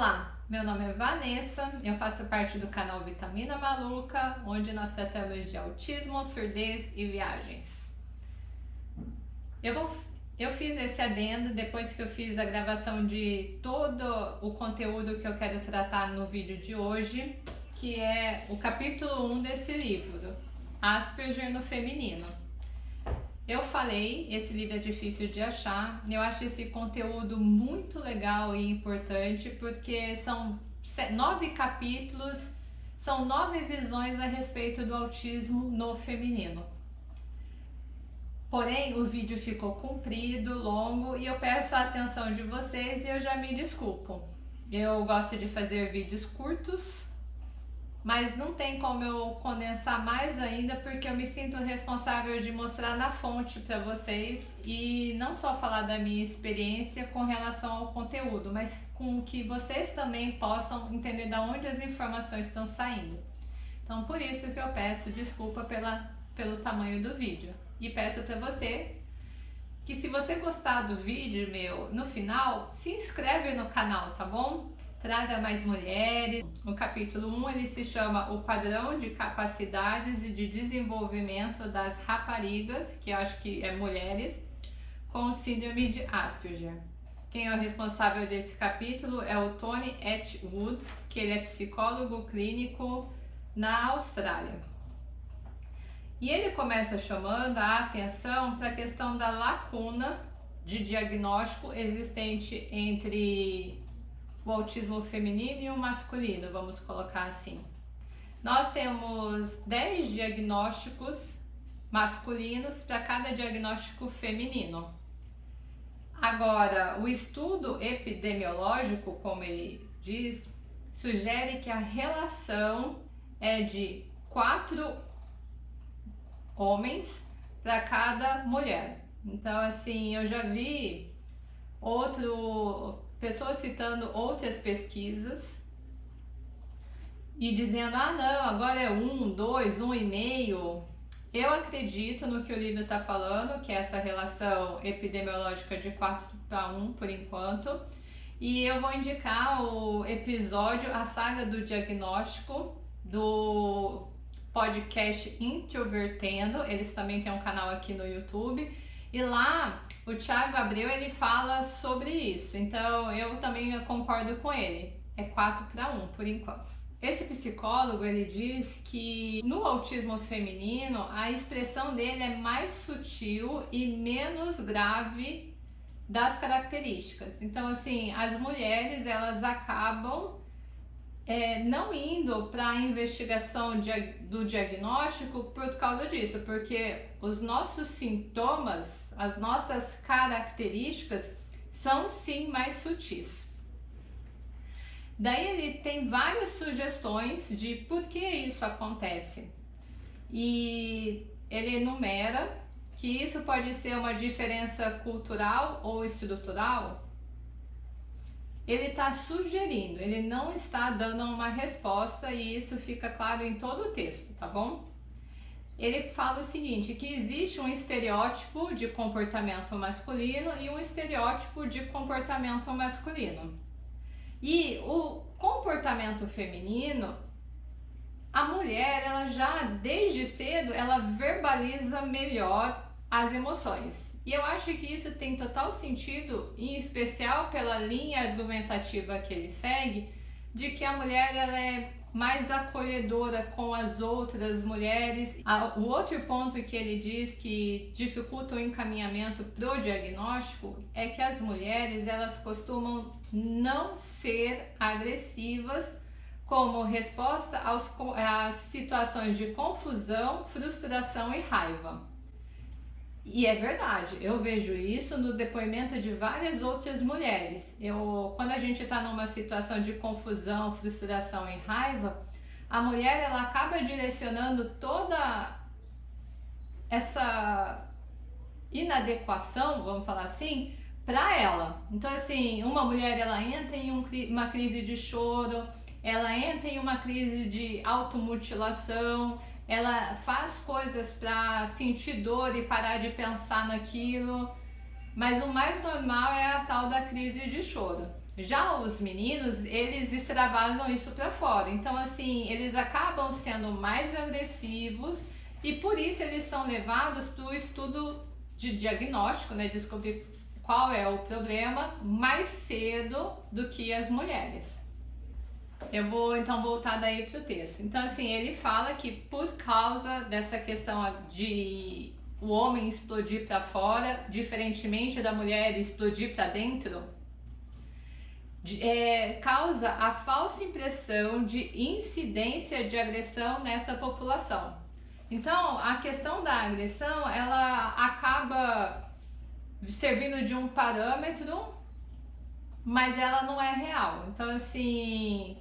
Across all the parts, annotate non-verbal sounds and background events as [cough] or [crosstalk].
Olá, meu nome é Vanessa, eu faço parte do canal Vitamina Maluca, onde nós tratamos de autismo, surdez e viagens. Eu, vou, eu fiz esse adendo depois que eu fiz a gravação de todo o conteúdo que eu quero tratar no vídeo de hoje, que é o capítulo 1 desse livro, Asperger no Feminino. Eu falei, esse livro é difícil de achar, eu acho esse conteúdo muito legal e importante porque são nove capítulos, são nove visões a respeito do autismo no feminino. Porém, o vídeo ficou comprido, longo e eu peço a atenção de vocês e eu já me desculpo. Eu gosto de fazer vídeos curtos, mas não tem como eu condensar mais ainda porque eu me sinto responsável de mostrar na fonte para vocês e não só falar da minha experiência com relação ao conteúdo, mas com que vocês também possam entender de onde as informações estão saindo. Então por isso que eu peço desculpa pela, pelo tamanho do vídeo e peço para você que se você gostar do vídeo meu no final, se inscreve no canal, tá bom? Traga mais mulheres. No capítulo 1 ele se chama O Padrão de Capacidades e de Desenvolvimento das Raparigas, que acho que é mulheres, com síndrome de Asperger. Quem é o responsável desse capítulo é o Tony Atwood, que ele é psicólogo clínico na Austrália. E ele começa chamando a atenção para a questão da lacuna de diagnóstico existente entre o autismo feminino e o masculino, vamos colocar assim. Nós temos 10 diagnósticos masculinos para cada diagnóstico feminino. Agora, o estudo epidemiológico, como ele diz, sugere que a relação é de 4 homens para cada mulher. Então, assim, eu já vi outro pessoas citando outras pesquisas e dizendo, ah não, agora é um, dois, um e meio. Eu acredito no que o livro está falando, que é essa relação epidemiológica de 4 para 1 por enquanto. E eu vou indicar o episódio, a saga do diagnóstico do podcast Introvertendo. Eles também têm um canal aqui no YouTube. E lá o Thiago Abreu ele fala sobre isso, então eu também concordo com ele. É 4 para 1 por enquanto. Esse psicólogo ele diz que no autismo feminino a expressão dele é mais sutil e menos grave das características. Então assim, as mulheres elas acabam é, não indo para a investigação do diagnóstico por causa disso, porque os nossos sintomas, as nossas características são sim mais sutis. Daí ele tem várias sugestões de por que isso acontece. E ele enumera que isso pode ser uma diferença cultural ou estrutural, ele está sugerindo, ele não está dando uma resposta e isso fica claro em todo o texto, tá bom? Ele fala o seguinte, que existe um estereótipo de comportamento masculino e um estereótipo de comportamento masculino. E o comportamento feminino, a mulher, ela já desde cedo, ela verbaliza melhor as emoções. E eu acho que isso tem total sentido, em especial pela linha argumentativa que ele segue, de que a mulher ela é mais acolhedora com as outras mulheres. O outro ponto que ele diz que dificulta o encaminhamento para o diagnóstico é que as mulheres elas costumam não ser agressivas como resposta às situações de confusão, frustração e raiva. E é verdade, eu vejo isso no depoimento de várias outras mulheres. Eu, quando a gente está numa situação de confusão, frustração e raiva, a mulher ela acaba direcionando toda essa inadequação, vamos falar assim, para ela. Então assim, uma mulher ela entra em um, uma crise de choro, ela entra em uma crise de automutilação, ela faz coisas para sentir dor e parar de pensar naquilo, mas o mais normal é a tal da crise de choro. Já os meninos, eles extravasam isso para fora. Então, assim, eles acabam sendo mais agressivos e por isso eles são levados para o estudo de diagnóstico, né? Descobrir qual é o problema mais cedo do que as mulheres. Eu vou então voltar daí para o texto. Então, assim, ele fala que por causa dessa questão de o homem explodir para fora, diferentemente da mulher explodir para dentro, é, causa a falsa impressão de incidência de agressão nessa população. Então, a questão da agressão, ela acaba servindo de um parâmetro, mas ela não é real. Então, assim,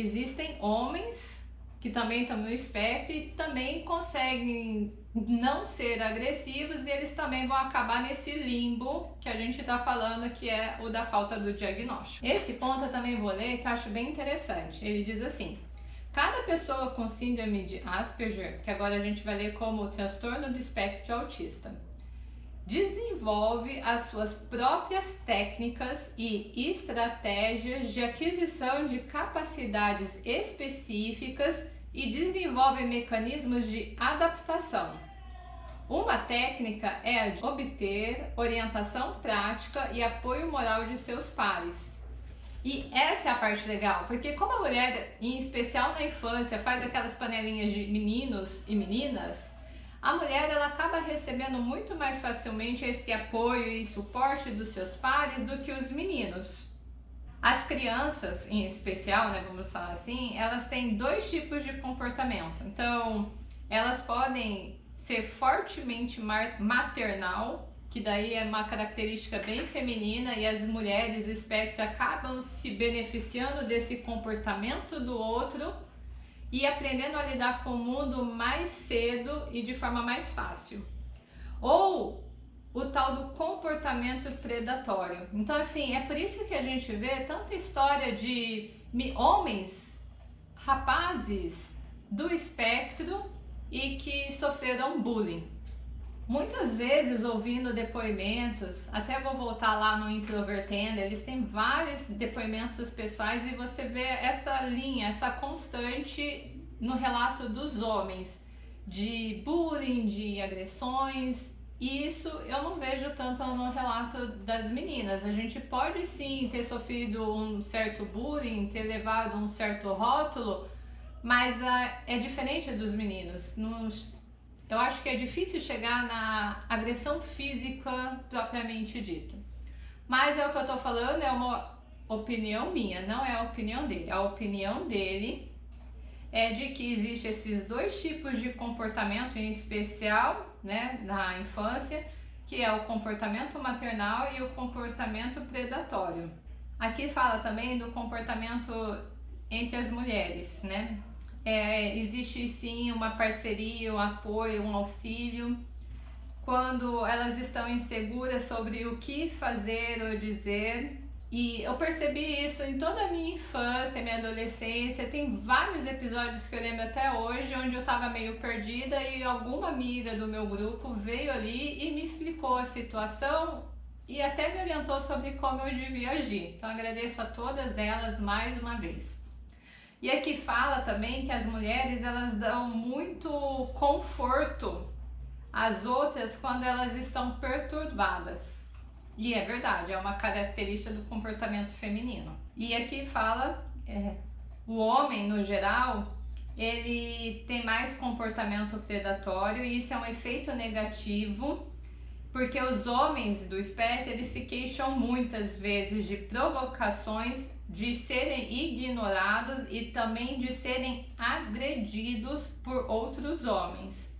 existem homens que também estão no espectro e também conseguem não ser agressivos e eles também vão acabar nesse limbo que a gente está falando que é o da falta do diagnóstico. Esse ponto eu também vou ler que eu acho bem interessante. Ele diz assim: cada pessoa com síndrome de Asperger, que agora a gente vai ler como transtorno do espectro autista, desenvolve as suas próprias técnicas e estratégias de aquisição de capacidades específicas e desenvolve mecanismos de adaptação. Uma técnica é a de obter orientação prática e apoio moral de seus pares. E essa é a parte legal, porque como a mulher, em especial na infância, faz aquelas panelinhas de meninos e meninas, a mulher ela acaba recebendo muito mais facilmente esse apoio e suporte dos seus pares do que os meninos. As crianças, em especial, né, vamos falar assim, elas têm dois tipos de comportamento. Então, elas podem ser fortemente maternal, que daí é uma característica bem feminina e as mulheres do espectro acabam se beneficiando desse comportamento do outro e aprendendo a lidar com o mundo mais cedo e de forma mais fácil. Ou o tal do comportamento predatório. Então, assim, é por isso que a gente vê tanta história de homens, rapazes do espectro e que sofreram bullying. Muitas vezes ouvindo depoimentos, até vou voltar lá no Introvertendo, eles têm vários depoimentos pessoais e você vê essa linha, essa constante no relato dos homens de bullying, de agressões. E isso eu não vejo tanto no relato das meninas. A gente pode sim ter sofrido um certo bullying, ter levado um certo rótulo, mas uh, é diferente dos meninos. Nos, eu acho que é difícil chegar na agressão física propriamente dita. Mas é o que eu tô falando, é uma opinião minha, não é a opinião dele. A opinião dele é de que existe esses dois tipos de comportamento, em especial né, na infância, que é o comportamento maternal e o comportamento predatório. Aqui fala também do comportamento entre as mulheres, né? É, existe sim uma parceria, um apoio, um auxílio. Quando elas estão inseguras sobre o que fazer ou dizer. E eu percebi isso em toda a minha infância, minha adolescência. Tem vários episódios que eu lembro até hoje, onde eu estava meio perdida e alguma amiga do meu grupo veio ali e me explicou a situação e até me orientou sobre como eu devia agir. Então agradeço a todas elas mais uma vez. E aqui fala também que as mulheres elas dão muito conforto às outras quando elas estão perturbadas. E é verdade, é uma característica do comportamento feminino. E aqui fala é, o homem no geral ele tem mais comportamento predatório e isso é um efeito negativo porque os homens do espectro eles se queixam muitas vezes de provocações de serem ignorados e também de serem agredidos por outros homens.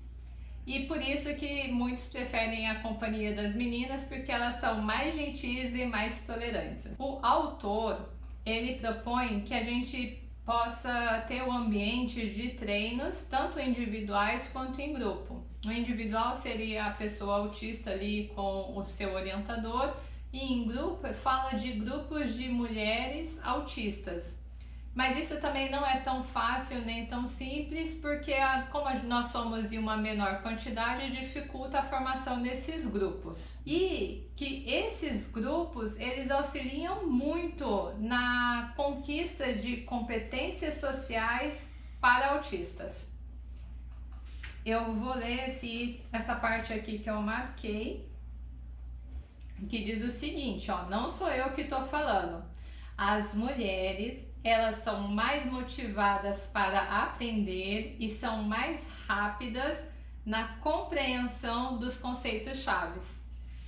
E por isso que muitos preferem a companhia das meninas, porque elas são mais gentis e mais tolerantes. O autor, ele propõe que a gente possa ter o um ambiente de treinos, tanto individuais quanto em grupo. O individual seria a pessoa autista ali com o seu orientador e em grupo fala de grupos de mulheres autistas, Mas isso também não é tão fácil nem tão simples, porque como nós somos em uma menor quantidade, dificulta a formação desses grupos. E que esses grupos, eles auxiliam muito na conquista de competências sociais para autistas. Eu vou ler esse, essa parte aqui que eu marquei, que diz o seguinte, ó, não sou eu que estou falando. As mulheres elas são mais motivadas para aprender e são mais rápidas na compreensão dos conceitos chaves.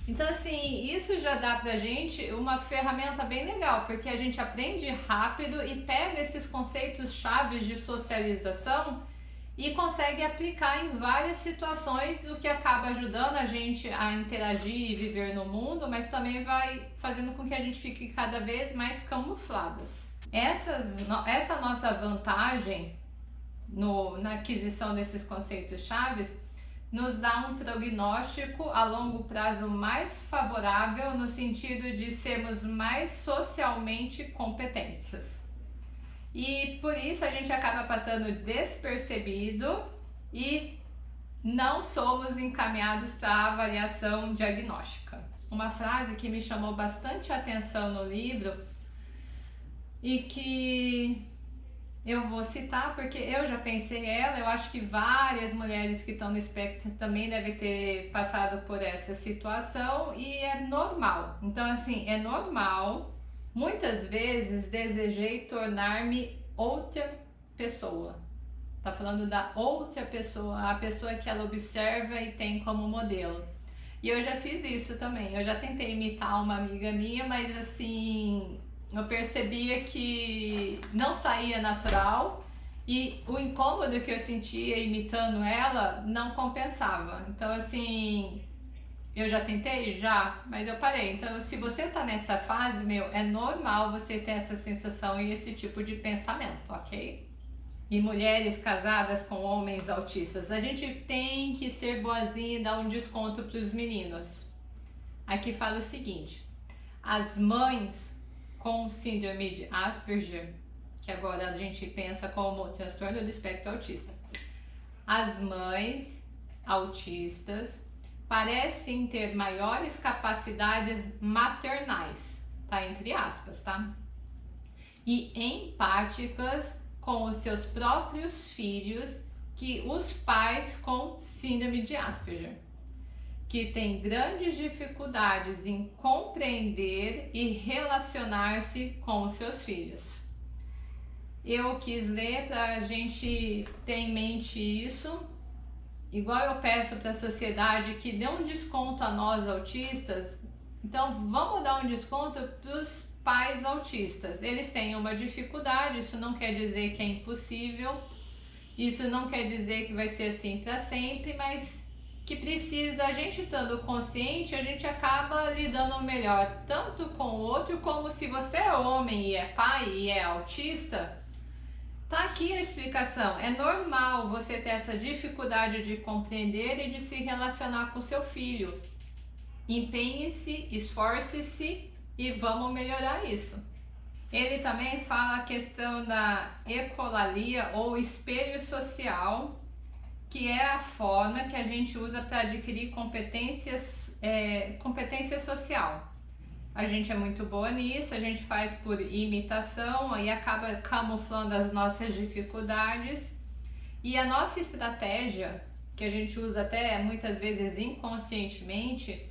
Então, assim, isso já dá pra gente uma ferramenta bem legal, porque a gente aprende rápido e pega esses conceitos chaves de socialização e consegue aplicar em várias situações, o que acaba ajudando a gente a interagir e viver no mundo, mas também vai fazendo com que a gente fique cada vez mais camufladas. Essas, essa nossa vantagem no, na aquisição desses conceitos chaves nos dá um prognóstico a longo prazo mais favorável no sentido de sermos mais socialmente competentes. E por isso a gente acaba passando despercebido e não somos encaminhados para a avaliação diagnóstica. Uma frase que me chamou bastante atenção no livro e que eu vou citar porque eu já pensei ela, eu acho que várias mulheres que estão no espectro também devem ter passado por essa situação e é normal. Então, assim, é normal. Muitas vezes desejei tornar-me outra pessoa. Tá falando da outra pessoa, a pessoa que ela observa e tem como modelo. E eu já fiz isso também. Eu já tentei imitar uma amiga minha, mas assim, eu percebia que não saía natural e o incômodo que eu sentia imitando ela não compensava. Então, assim, eu já tentei? Já, mas eu parei. Então, se você tá nessa fase, meu, é normal você ter essa sensação e esse tipo de pensamento, ok? E mulheres casadas com homens autistas, a gente tem que ser boazinha e dar um desconto para os meninos. Aqui fala o seguinte: as mães com síndrome de Asperger, que agora a gente pensa como transtorno do espectro autista. As mães autistas parecem ter maiores capacidades maternais, tá? Entre aspas, tá? E empáticas com os seus próprios filhos que os pais com síndrome de Asperger que tem grandes dificuldades em compreender e relacionar-se com os seus filhos. Eu quis ler para a gente ter em mente isso, igual eu peço para a sociedade que dê um desconto a nós autistas, então vamos dar um desconto para os pais autistas. Eles têm uma dificuldade, isso não quer dizer que é impossível, isso não quer dizer que vai ser assim para sempre, mas que precisa, a gente estando consciente, a gente acaba lidando melhor tanto com o outro, como se você é homem e é pai e é autista, tá aqui a explicação. É normal você ter essa dificuldade de compreender e de se relacionar com seu filho. Empenhe-se, esforce-se e vamos melhorar isso. Ele também fala a questão da ecolalia ou espelho social, que é a forma que a gente usa para adquirir competências, é, competência social. A gente é muito boa nisso, a gente faz por imitação e acaba camuflando as nossas dificuldades. E a nossa estratégia, que a gente usa até muitas vezes inconscientemente,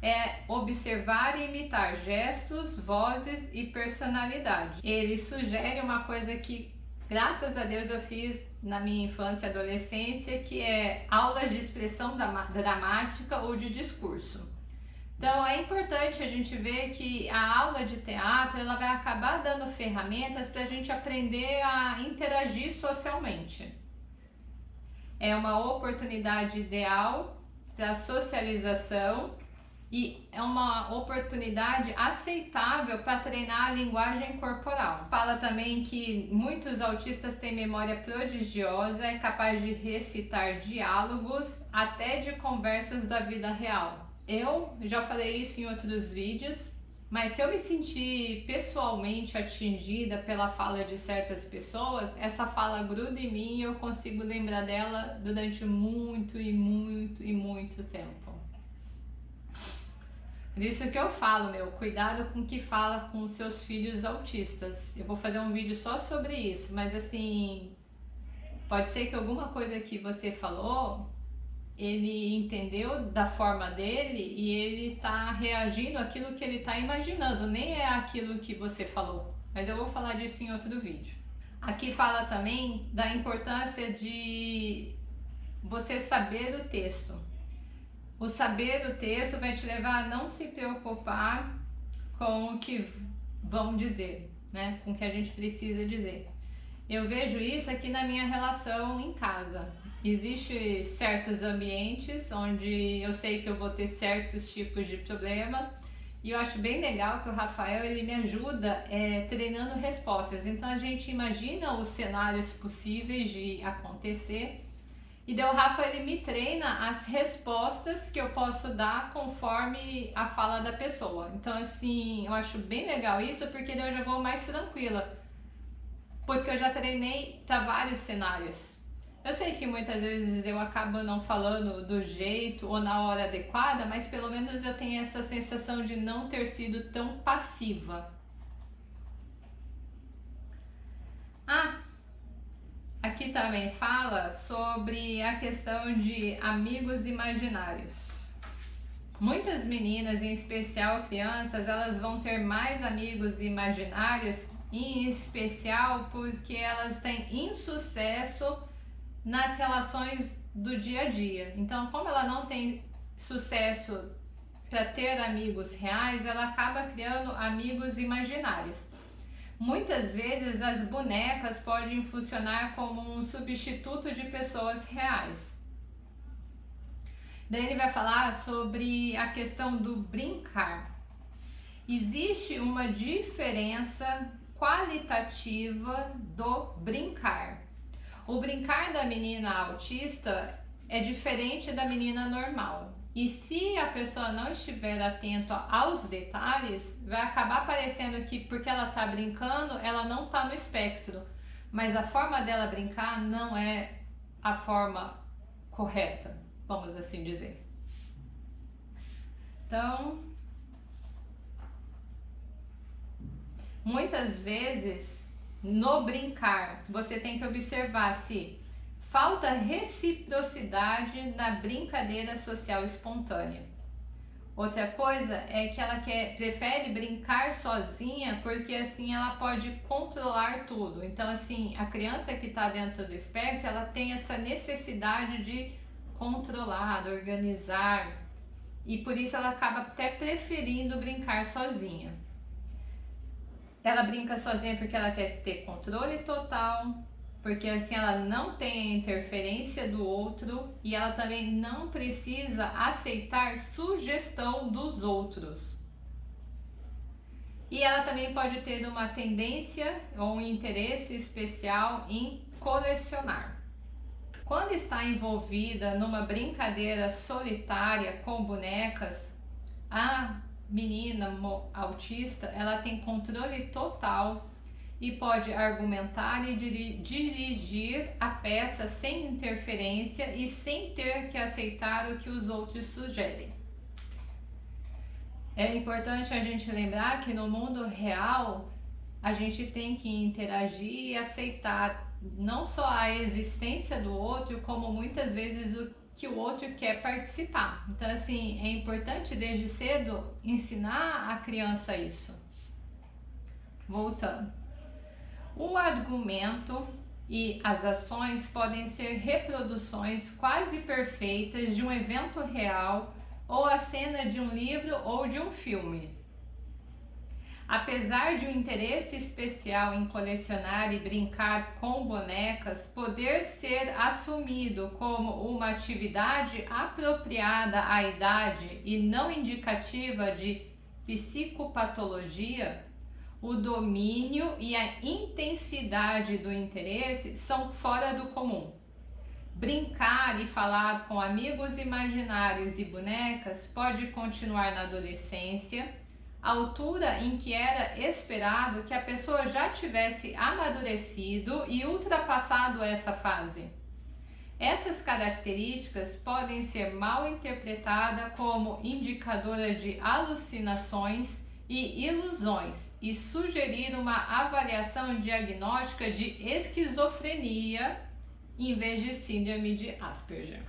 é observar e imitar gestos, vozes e personalidade. Ele sugere uma coisa que, graças a Deus, eu fiz na minha infância e adolescência, que é aulas de expressão dramática ou de discurso. Então é importante a gente ver que a aula de teatro ela vai acabar dando ferramentas para a gente aprender a interagir socialmente. É uma oportunidade ideal para socialização e é uma oportunidade aceitável para treinar a linguagem corporal. Fala também que muitos autistas têm memória prodigiosa, é capaz de recitar diálogos até de conversas da vida real. Eu já falei isso em outros vídeos, Mas se eu me sentir pessoalmente atingida pela fala de certas pessoas, essa fala gruda em mim e eu consigo lembrar dela durante muito e muito e muito tempo. Por isso que eu falo, meu, cuidado com o que fala com seus filhos autistas. Eu vou fazer um vídeo só sobre isso, mas assim, pode ser que alguma coisa que você falou ele entendeu da forma dele e ele tá reagindo àquilo que ele tá imaginando, nem é aquilo que você falou. Mas eu vou falar disso em outro vídeo. Aqui fala também da importância de você saber o texto. O saber o texto vai te levar a não se preocupar com o que vão dizer, né? Com o que a gente precisa dizer. Eu vejo isso aqui na minha relação em casa. Existem certos ambientes onde eu sei que eu vou ter certos tipos de problema e eu acho bem legal que o Rafael ele me ajuda é, treinando respostas. Então a gente imagina os cenários possíveis de acontecer e o Rafa ele me treina as respostas que eu posso dar conforme a fala da pessoa. Então assim, eu acho bem legal isso porque daí eu já vou mais tranquila. Porque eu já treinei para vários cenários. Eu sei que muitas vezes eu acabo não falando do jeito ou na hora adequada, mas pelo menos eu tenho essa sensação de não ter sido tão passiva. Ah, aqui também fala sobre a questão de amigos imaginários. Muitas meninas, em especial crianças, elas vão ter mais amigos imaginários, em especial porque elas têm insucesso nas relações do dia a dia. Então, como ela não tem sucesso para ter amigos reais, ela acaba criando amigos imaginários. Muitas vezes as bonecas podem funcionar como um substituto de pessoas reais. Daí ele vai falar sobre a questão do brincar. Existe uma diferença qualitativa do brincar. O brincar da menina autista é diferente da menina normal. E se a pessoa não estiver atento aos detalhes, vai acabar parecendo que porque ela está brincando, ela não está no espectro. Mas a forma dela brincar não é a forma correta, vamos assim dizer. Então, muitas vezes no brincar, você tem que observar se falta reciprocidade na brincadeira social espontânea. Outra coisa é que ela quer, prefere brincar sozinha porque assim ela pode controlar tudo. Então assim, a criança que está dentro do espectro, ela tem essa necessidade de controlar, organizar e por isso ela acaba até preferindo brincar sozinha. Ela brinca sozinha porque ela quer ter controle total, porque assim ela não tem a interferência do outro e ela também não precisa aceitar sugestão dos outros. E ela também pode ter uma tendência ou um interesse especial em colecionar. Quando está envolvida numa brincadeira solitária com bonecas, a menina autista, ela tem controle total e pode argumentar e dirigir a peça sem interferência e sem ter que aceitar o que os outros sugerem. É importante a gente lembrar que no mundo real a gente tem que interagir e aceitar não só a existência do outro, como muitas vezes o que o outro quer participar. Então, assim, é importante desde cedo ensinar a criança isso. Voltando. O argumento e as ações podem ser reproduções quase perfeitas de um evento real ou a cena de um livro ou de um filme. Apesar de um interesse especial em colecionar e brincar com bonecas poder ser assumido como uma atividade apropriada à idade e não indicativa de psicopatologia, o domínio e a intensidade do interesse são fora do comum. Brincar e falar com amigos imaginários e bonecas pode continuar na adolescência altura em que era esperado que a pessoa já tivesse amadurecido e ultrapassado essa fase. Essas características podem ser mal interpretadas como indicadora de alucinações e ilusões e sugerir uma avaliação diagnóstica de esquizofrenia em vez de síndrome de Asperger.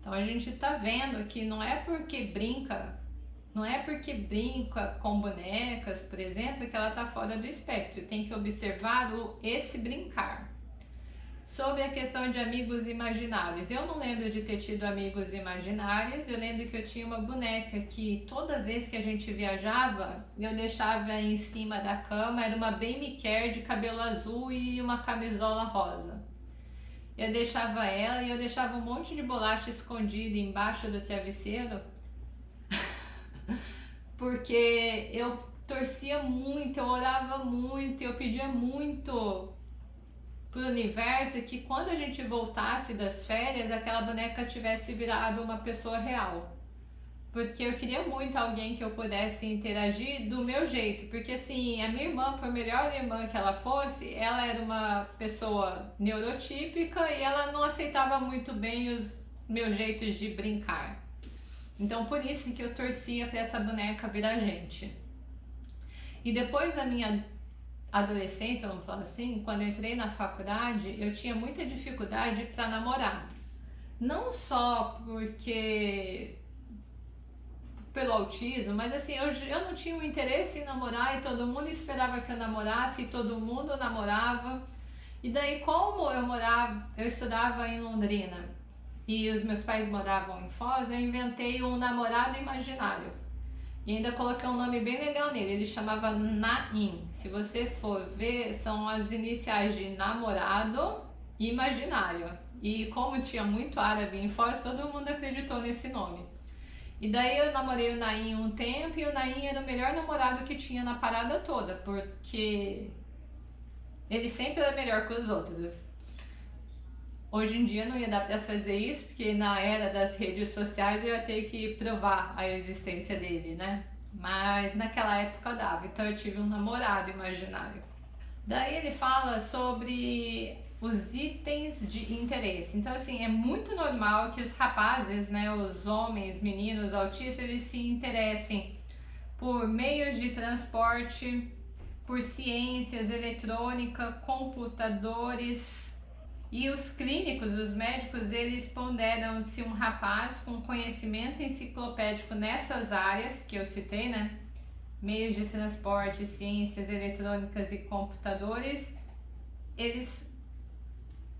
Então a gente está vendo que não é porque brinca, não é porque brinca com bonecas, por exemplo, que ela está fora do espectro. Tem que observar o esse brincar. Sobre a questão de amigos imaginários, eu não lembro de ter tido amigos imaginários, eu lembro que eu tinha uma boneca que toda vez que a gente viajava, eu deixava em cima da cama, era uma Baby Care de cabelo azul e uma camisola rosa. Eu deixava ela e eu deixava um monte de bolacha escondida embaixo do travesseiro, [laughs] porque eu torcia muito, eu orava muito, eu pedia muito pro universo que quando a gente voltasse das férias, aquela boneca tivesse virado uma pessoa real. Porque eu queria muito alguém que eu pudesse interagir do meu jeito. Porque assim, a minha irmã, por melhor irmã que ela fosse, ela era uma pessoa neurotípica e ela não aceitava muito bem os meus jeitos de brincar. Então por isso que eu torcia para essa boneca virar gente. E depois da minha adolescência, vamos falar assim, quando entrei na faculdade, eu tinha muita dificuldade para namorar. Não só porque pelo autismo, mas assim, eu, eu não tinha um interesse em namorar e todo mundo esperava que eu namorasse e todo mundo namorava. E daí, como eu morava, eu estudava em Londrina e os meus pais moravam em Foz, eu inventei um namorado imaginário. E ainda coloquei um nome bem legal nele, ele chamava Naim. Se você for ver, são as iniciais de namorado e imaginário. E como tinha muito árabe em Foz, todo mundo acreditou nesse nome. E daí eu namorei o Naim um tempo e o Naim era o melhor namorado que tinha na parada toda, porque ele sempre era melhor que os outros. Hoje em dia não ia dar para fazer isso, porque na era das redes sociais eu ia ter que provar a existência dele, né? Mas naquela época dava, então eu tive um namorado imaginário. Daí ele fala sobre os itens de interesse. Então, assim, é muito normal que os rapazes, né, os homens, meninos, autistas, eles se interessem por meios de transporte, por ciências, eletrônica, computadores, e os clínicos, os médicos, eles ponderam se um rapaz com conhecimento enciclopédico nessas áreas que eu citei, né? Meios de transporte, ciências eletrônicas e computadores, eles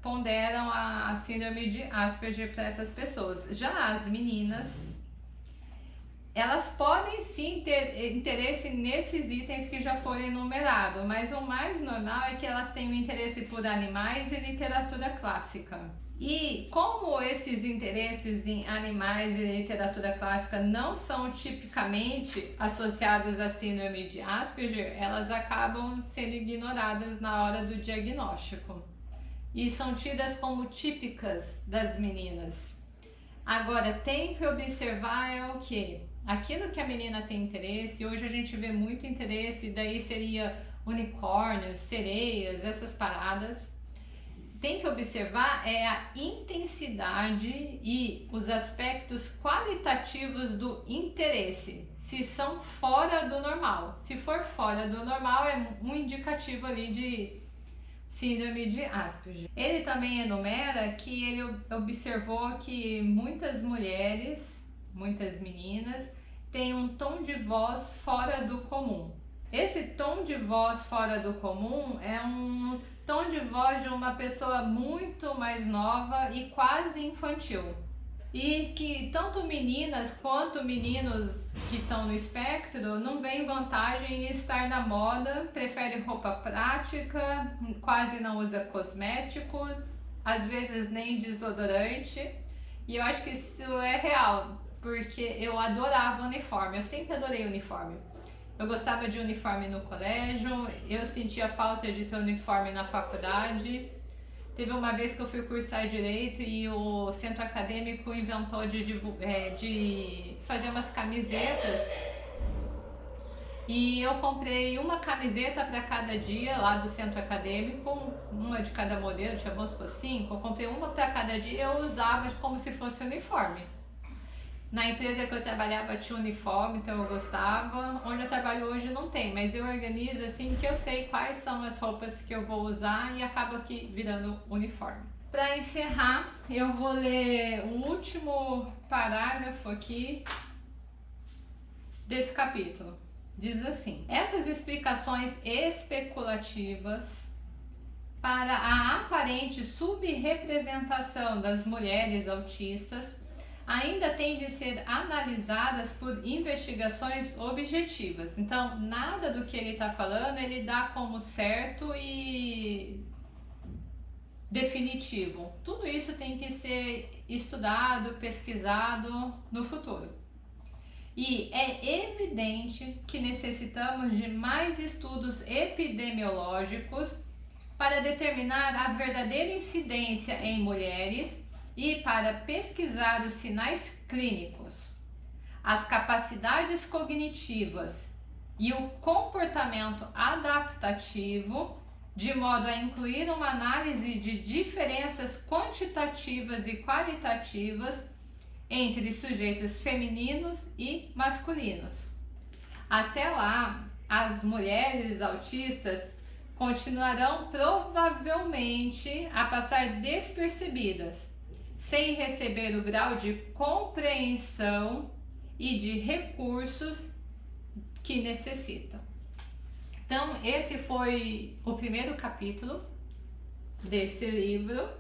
ponderam a síndrome de Asperger para essas pessoas. Já as meninas, elas podem sim ter interesse nesses itens que já foram enumerados, mas o mais normal é que elas tenham interesse por animais e literatura clássica. E como esses interesses em animais e literatura clássica não são tipicamente associados à síndrome de Asperger, elas acabam sendo ignoradas na hora do diagnóstico e são tidas como típicas das meninas. Agora, tem que observar é o que? Aquilo que a menina tem interesse, hoje a gente vê muito interesse, daí seria unicórnios, sereias, essas paradas. Tem que observar é a intensidade e os aspectos qualitativos do interesse, se são fora do normal. Se for fora do normal, é um indicativo ali de síndrome de Asperger. Ele também enumera que ele observou que muitas mulheres, muitas meninas, tem um tom de voz fora do comum. Esse tom de voz fora do comum é um tom de voz de uma pessoa muito mais nova e quase infantil. E que tanto meninas quanto meninos que estão no espectro não veem vantagem em estar na moda, prefere roupa prática, quase não usa cosméticos, às vezes nem desodorante. E eu acho que isso é real porque eu adorava uniforme, eu sempre adorei uniforme. Eu gostava de uniforme no colégio, eu sentia falta de ter uniforme na faculdade. Teve uma vez que eu fui cursar direito e o centro acadêmico inventou de, de, é, de fazer umas camisetas e eu comprei uma camiseta para cada dia lá do centro acadêmico, uma de cada modelo, tinha por cinco. Eu comprei uma para cada dia e eu usava como se fosse uniforme. Na empresa que eu trabalhava tinha uniforme, então eu gostava. Onde eu trabalho hoje não tem, mas eu organizo assim que eu sei quais são as roupas que eu vou usar e acaba aqui virando uniforme. Para encerrar, eu vou ler o último parágrafo aqui desse capítulo. Diz assim: essas explicações especulativas para a aparente subrepresentação das mulheres autistas ainda têm de ser analisadas por investigações objetivas. Então, nada do que ele está falando ele dá como certo e definitivo. Tudo isso tem que ser estudado, pesquisado no futuro. E é evidente que necessitamos de mais estudos epidemiológicos para determinar a verdadeira incidência em mulheres e para pesquisar os sinais clínicos, as capacidades cognitivas e o comportamento adaptativo, de modo a incluir uma análise de diferenças quantitativas e qualitativas entre sujeitos femininos e masculinos. Até lá, as mulheres autistas continuarão provavelmente a passar despercebidas, sem receber o grau de compreensão e de recursos que necessitam. Então, esse foi o primeiro capítulo desse livro